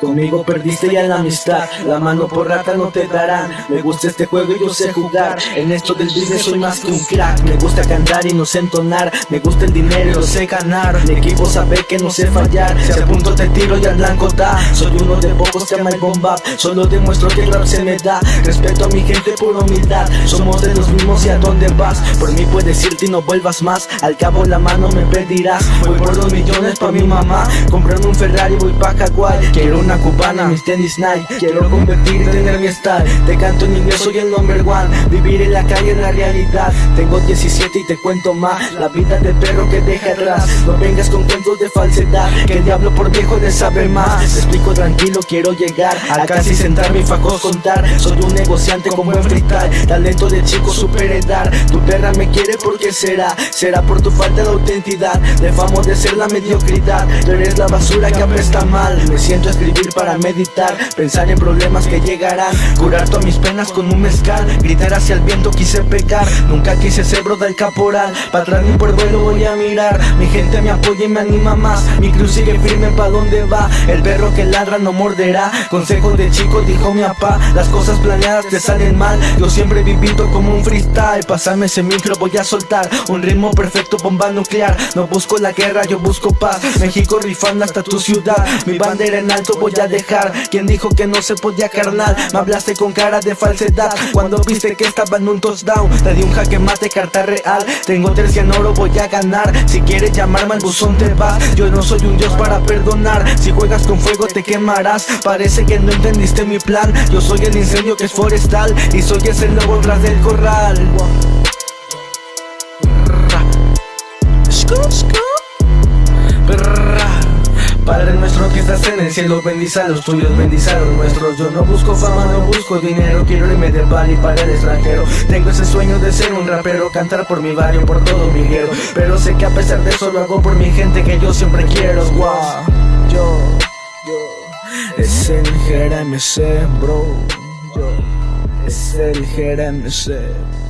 Conmigo perdiste ya la amistad, la mano por rata no te darán. Me gusta este juego y yo sé jugar, en esto del business soy más que un crack. Me gusta cantar y no sé entonar, me gusta el dinero y lo sé ganar. Mi equipo sabe que no sé fallar, si al punto te tiro y al blanco da. Soy uno de pocos que ama el bomba, solo demuestro que el rap se me da. Respeto a mi gente por humildad, somos de los mismos y a dónde vas. Por mí puedes irte y no vuelvas más, al cabo la mano me pedirás. Voy por dos millones pa' mi mamá, comprando un Ferrari voy pa' Hawái. Quiero una cubana, mis tenis Nike Quiero convertir y tener mi style. Te canto en inglés, soy el number one. Vivir en la calle es la realidad. Tengo 17 y te cuento más. La vida de perro que deja atrás. No vengas con cuentos de falsedad Que el diablo por viejo de saber más. Te explico tranquilo, quiero llegar. A casi sentarme y faco contar. Soy un negociante con buen freestyle. Talento de chico super edad. Tu perra me quiere porque será. Será por tu falta de autenticidad. De famo de ser la mediocridad. Tú eres la basura que apesta mal. Me siento a para meditar Pensar en problemas que llegarán Curar todas mis penas con un mezcal Gritar hacia el viento quise pecar Nunca quise ser bro del caporal Pa' atrás ni por vuelo voy a mirar Mi gente me apoya y me anima más Mi cruz sigue firme pa' donde va El perro que ladra no morderá Consejo de chico dijo mi papá Las cosas planeadas te salen mal Yo siempre he vivido como un freestyle Pasarme ese micro voy a soltar Un ritmo perfecto bomba nuclear No busco la guerra yo busco paz México rifando hasta tu ciudad Mi bandera en alto voy a dejar. Quien dijo que no se podía carnal Me hablaste con cara de falsedad. Cuando viste que estaba en un touchdown Te di un jaque mate carta real. Tengo tres en oro voy a ganar. Si quieres llamarme al buzón te vas. Yo no soy un dios para perdonar. Si juegas con fuego te quemarás. Parece que no entendiste mi plan. Yo soy el incendio que es forestal Y soy ese lobo tras del corral Padre nuestro que estás en el cielo, bendice a los tuyos, bendice a los nuestros. Yo no busco fama, no busco dinero, quiero irme de Bali para el extranjero. Tengo ese sueño de ser un rapero, cantar por mi barrio, por todo mi guero. Pero sé que a pesar de eso lo hago por mi gente que yo siempre quiero. Wow, yo, yo, es el GRMC, bro. Yo, es el GRMC.